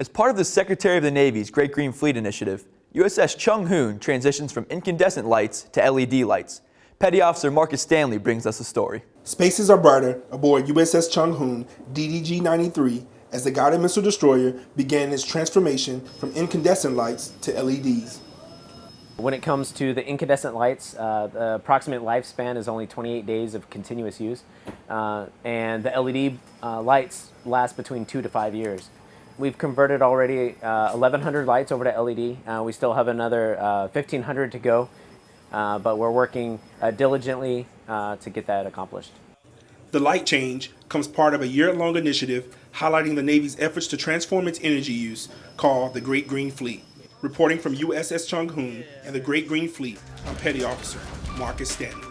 As part of the Secretary of the Navy's Great Green Fleet Initiative, USS Chung Hoon transitions from incandescent lights to LED lights. Petty Officer Marcus Stanley brings us a story. Spaces are brighter aboard USS Chung Hoon DDG-93 as the guided missile destroyer began its transformation from incandescent lights to LEDs. When it comes to the incandescent lights, uh, the approximate lifespan is only 28 days of continuous use, uh, and the LED uh, lights last between two to five years. We've converted already 1,100 uh, lights over to LED. Uh, we still have another 1,500 uh, to go, but we're working diligently to get that accomplished. The light change comes part of a year-long initiative highlighting the Navy's efforts to transform its energy use called the Great Green Fleet. Reporting from USS Chung Hoon and the Great Green Fleet, I'm Petty Officer Marcus Stanley.